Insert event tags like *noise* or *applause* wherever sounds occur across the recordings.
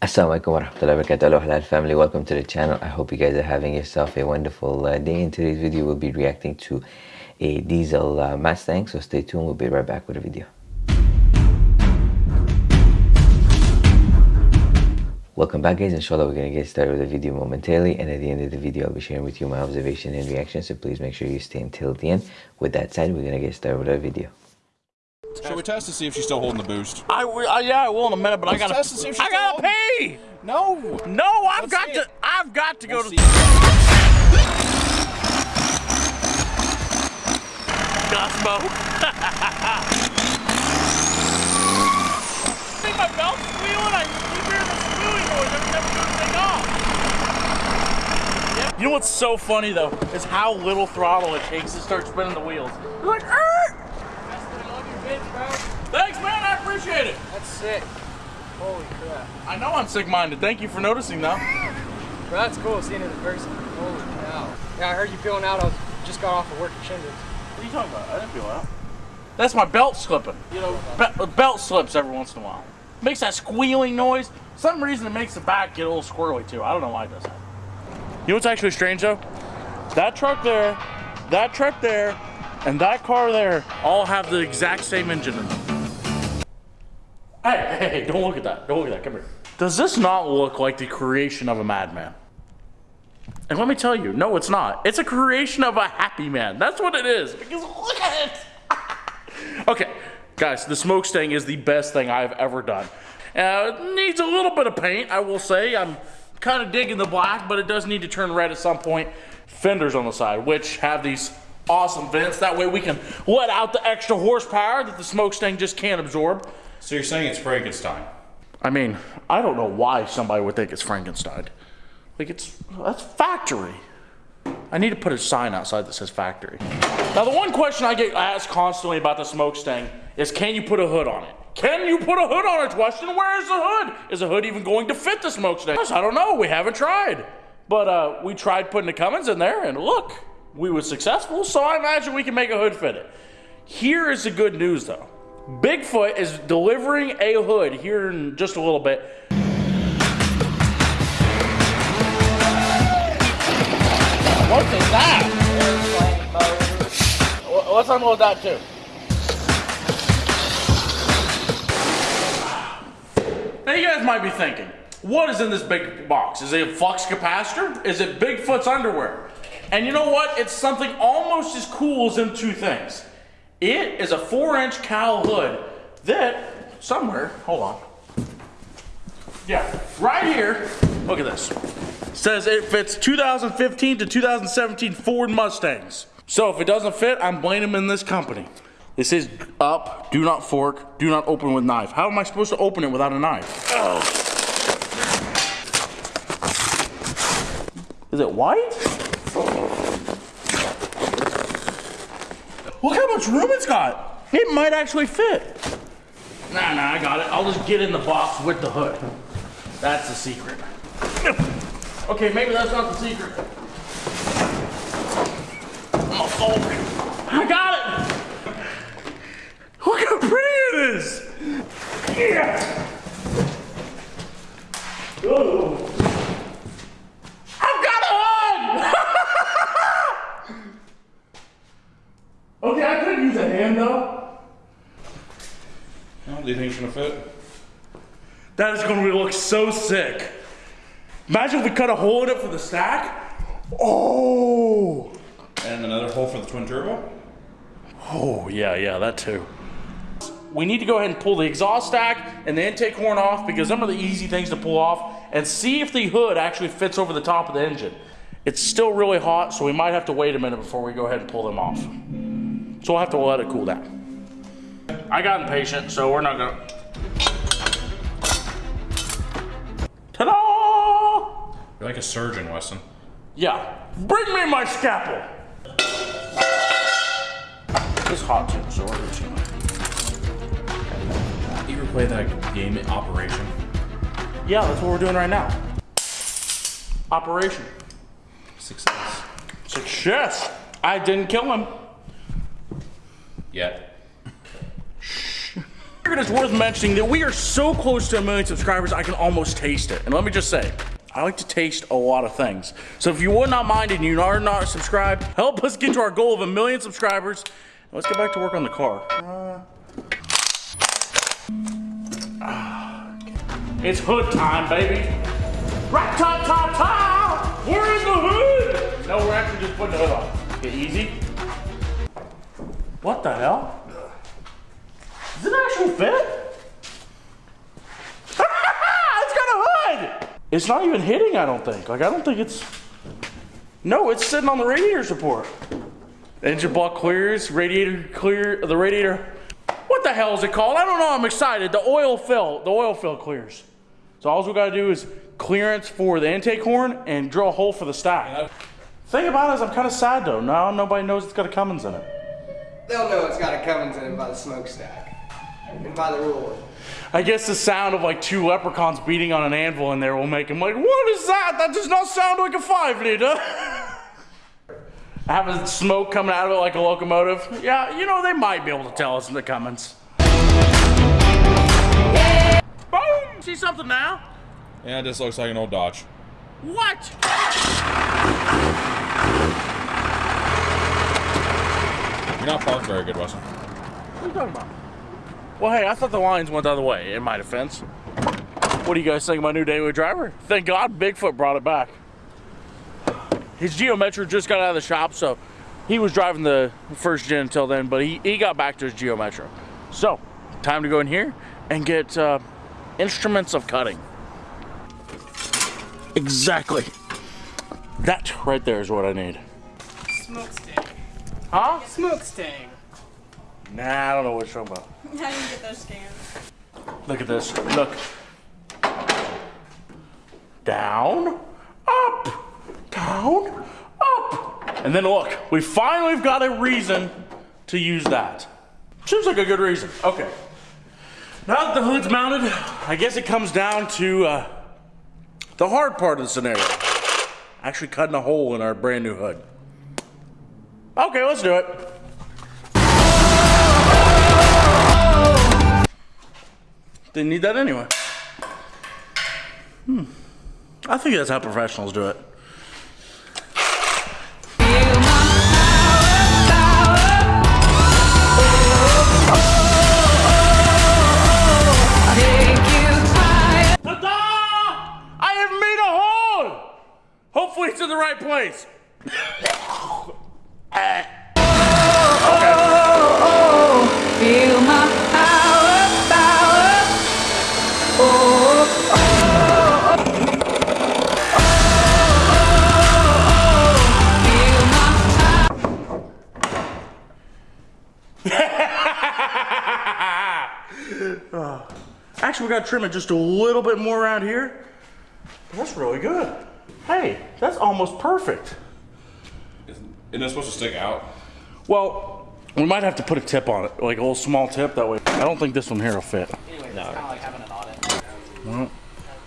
Assalamualaikum warahmatullahi wabarakatuh. Hello halal family. Welcome to the channel. I hope you guys are having yourself a wonderful uh, day. In today's video we'll be reacting to a diesel uh, Mustang. So stay tuned. We'll be right back with a video. Welcome back guys, inshallah we're going to get started with the video momentarily. And at the end of the video I'll be sharing with you my observation and reaction so please make sure you stay until the end. With that said, we're going to get started with our video. Should we test to see if she's still holding the boost? I, I yeah, I will in a minute, but Let's I gotta test to see if she's I gotta pee. No. No, I've Let's got to it. I've got to go We'll to see. Gosmo. I *laughs* think my belt's squealing. I keep hearing the squealing noise every time we go to take off. You know what's so funny though is how little throttle it takes to start spinning the wheels. You're like! Thanks, man. I appreciate it. That's sick. Holy crap. I know I'm sick-minded. Thank you for noticing, though. Bro, that's cool seeing it in person. Holy cow. Yeah, I heard you feeling out. I was just got off of work at Shindig. What are you talking about? I didn't feel out. That's my belt slipping. You know, be- uh, belt slips every once in a while. Makes that squealing noise. For some reason it makes the back get a little squirrely too. I don't know why it does that. You know what's actually strange though? That truck there, that truck there, and that car there all have the exact same engine in them. Hey, hey, hey, don't look at that. Don't look at that. Come here. Does this not look like the creation of a madman? And let me tell you, no, it's not. It's a creation of a happy man. That's what it is. Because look at it. *laughs* okay, guys, the smoke sting is the best thing I've ever done. Uh, it needs a little bit of paint, I will say. I'm kind of digging the black, but it does need to turn red at some point. Fenders on the side, which have these awesome vents. That way we can let out the extra horsepower that the smoke sting just can't absorb. So you're saying it's Frankenstein? I mean, I don't know why somebody would think it's Frankenstein. Like it's that's factory. I need to put a sign outside that says factory. Now the one question I get asked constantly about the smoke sting is can you put a hood on it? Can you put a hood on it, Weston? Where is the hood? Is the hood even going to fit the smoke sting? I don't know. We haven't tried. But uh, we tried putting the Cummins in there and look, we were successful. So I imagine we can make a hood fit it. Here is the good news though. Bigfoot is delivering a hood here in just a little bit. What is that? Let's unload that too. Now you guys might be thinking, what is in this big box? Is it a flux capacitor? Is it Bigfoot's underwear? And you know what? It's something almost as cool as them two things. It is a four inch cowl hood that somewhere, hold on. Yeah, right here, look at this. Says it fits 2015 to 2017 Ford Mustangs. So if it doesn't fit, I'm blaming this company. It says up, do not fork, do not open with knife. How am I supposed to open it without a knife? Ugh. Is it white? Look how much room it's got. It might actually fit. Nah, nah, I got it. I'll just get in the box with the hood. That's the secret. Okay, maybe that's not the secret. I'm gonna fold. I got it! Look how pretty it is! Yeah! Ooh. I've got a hood! okay, I could use a hand though. Well, do you think it's gonna fit? That is going to look so sick. Imagine if we cut a hole in it for the stack. Oh. And another hole for the twin turbo? Oh, yeah, yeah, that too. We need to go ahead and pull the exhaust stack and the intake horn off because them are the easy things to pull off and see if the hood actually fits over the top of the engine. It's still really hot, so we might have to wait a minute before we go ahead and pull them off. So we'll have to let it cool down. I got impatient, so we're not gonna. Ta-da! You're like a surgeon, Weston. Yeah. Bring me my scalpel. It's hot too, so we're just gonna. You ever play that game Operation? Yeah, that's what we're doing right now. Operation. Success. Success. I didn't kill him. Yet. It is worth mentioning that we are so close to a million subscribers, I can almost taste it. And let me just say, I like to taste a lot of things. So if you would not mind and you are not subscribed, help us get to our goal of a million subscribers. Let's get back to work on the car. Uh, it's hood time, baby. Right, top, top, top. We're in the hood. No, we're actually just putting the hood on. Get easy. What the hell? Fit? *laughs* it's got a hood! It's not even hitting, I don't think. Like, I don't think it's... No, it's sitting on the radiator support. Engine block clears, radiator clear, the radiator... What the hell is it called? I don't know, I'm excited. The oil fill, the oil fill clears. So all we gotta do is clearance for the intake horn and drill a hole for the stack. Thing about it is I'm kind of sad though. Now nobody knows it's got a Cummins in it. They'll know it's got a Cummins in it by the smokestack and by the roar. I guess the sound of like two leprechauns beating on an anvil in there will make him like, what is that? That does not sound like a five liter. *laughs* Having smoke coming out of it like a locomotive. Yeah, you know, they might be able to tell us in the comments. Boom! See something now? Yeah, this looks like an old Dodge. What? You're not parked very good, Weston. What are you talking about? Well, hey, I thought the lines went the other way, in my defense. What do you guys think of my new daily driver? Thank God Bigfoot brought it back. His Geo Metro just got out of the shop, so he was driving the first gen until then, but he, he got back to his Geo Metro. So, time to go in here and get uh, instruments of cutting. Exactly. That right there is what I need. Smoke sting. Huh? Smoke sting. Nah, I don't know what you're talking about. *laughs* You get those scans? Look at this. Look. Down, up, down, up. And then look, we finally got a reason to use that. Seems like a good reason. Okay. Now that the hood's mounted, I guess it comes down to uh, the hard part of the scenario. Actually cutting a hole in our brand new hood. Okay, let's do it. Didn't need that anyway. Hmm. I think that's how professionals do it. I have made a hole! Hopefully it's in the right place. Eh. *laughs* Oh. Actually, we gotta trim it just a little bit more around here. That's really good. Hey, that's almost perfect. Isn't it supposed to stick out? Well, we might have to put a tip on it, like a little small tip. That way, I don't think this one here will fit. Anyway, it's kind of like having an audit. Well,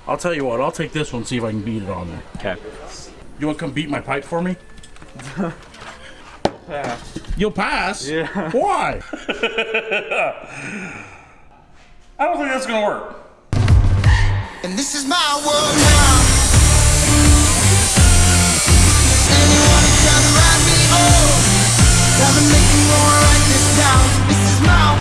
I'll tell you what. I'll take this one, and see if I can beat it on there. Okay. You want to come beat my pipe for me? *laughs* pass. You'll pass. Yeah. Why? *laughs* I don't think that's gonna work. And this is my world now. Anyone who's trying to write me off, trying to make me wanna write this down. This is my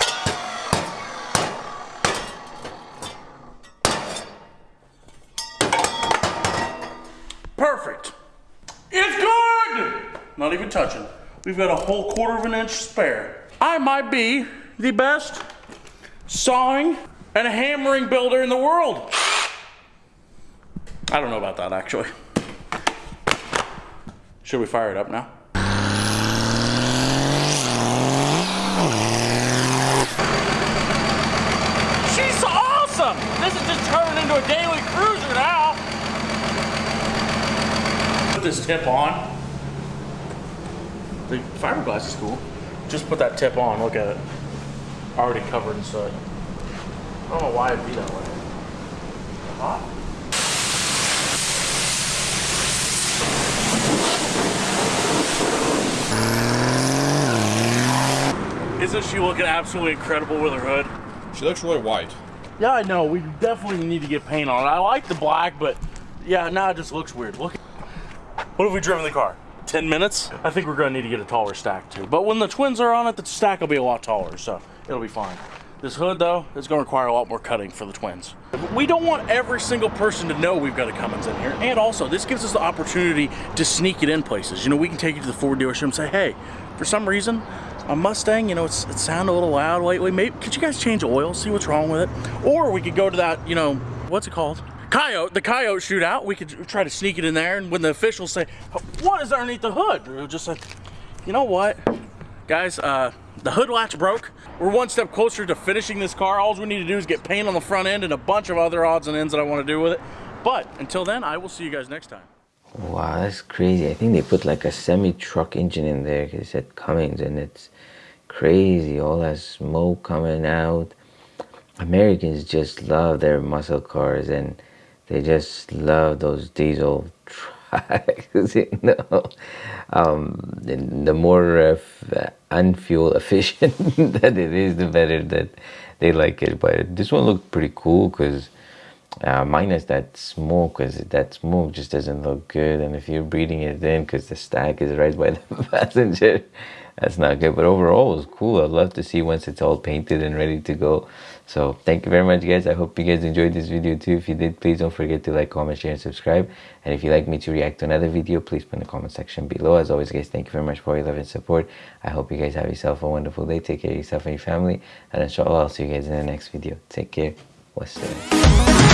Perfect. It's good. Not even touching. We've got a whole quarter of an inch spare. I might be the best sawing and hammering builder in the world. I don't know about that actually. Should we fire it up now? She's awesome! This is just turning into a daily cruiser now. Put this tip on. The fiberglass is cool. Just put that tip on, look at it. Already covered in soot. I don't know why it'd be that way. Hot? Isn't she looking absolutely incredible with her hood? She looks really white. Yeah, I know. We definitely need to get paint on it. I like the black, but yeah, now it just looks weird. Look. What have we driven the car? 10 minutes? I think we're to need to get a taller stack too. But when the twins are on it, the stack will be a lot taller, so it'll be fine. This hood, though, is to require a lot more cutting for the twins. We don't want every single person to know we've got a Cummins in here. And also, this gives us the opportunity to sneak it in places. You know, we can take you to the Ford dealership and say, hey, for some reason, a Mustang, you know, it's, it sounded a little loud lately. Maybe, could you guys change oil, see what's wrong with it? Or we could go to that, you know, what's it called? Coyote, the coyote shootout. We could try to sneak it in there, and when the officials say, what is underneath the hood? We'll just say, you know what? Guys, uh, the hood latch broke. We're one step closer to finishing this car. All we need to do is get paint on the front end and a bunch of other odds and ends that I want to do with it. But until then, I will see you guys next time. Wow, that's crazy. I think they put like a semi truck engine in there because it said Cummins and it's crazy. All that smoke coming out. Americans just love their muscle cars and they just love those diesel *laughs* trucks, *laughs* you know. Um, the more uh, unfuel efficient *laughs* that it is, the better that they like it. But this one looked pretty cool because uh, minus that smoke because that smoke just doesn't look good and if you're breathing it in because the stack is right by the passenger that's not good but overall it was cool i'd love to see once it's all painted and ready to go so thank you very much guys. I hope you guys enjoyed this video too. If you did please don't forget to like comment share and subscribe. And if you'd like me to react to another video please put in the comment section below. As always guys thank you very much for your love and support. I hope you guys have yourself a wonderful day. Take care of yourself and your family. And inshallah i'll see you guys in the next video. Take care. Wassalam